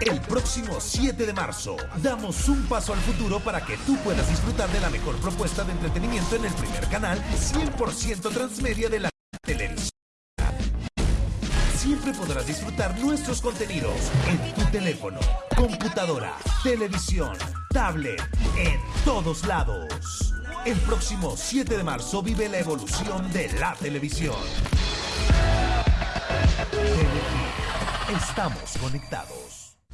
El próximo 7 de marzo damos un paso al futuro para que tú puedas disfrutar de la mejor propuesta de entretenimiento en el primer canal 100% transmedia de la televisión. Siempre podrás disfrutar nuestros contenidos en tu teléfono, computadora, televisión, tablet, en todos lados. El próximo 7 de marzo vive la evolución de la televisión. Estamos conectados.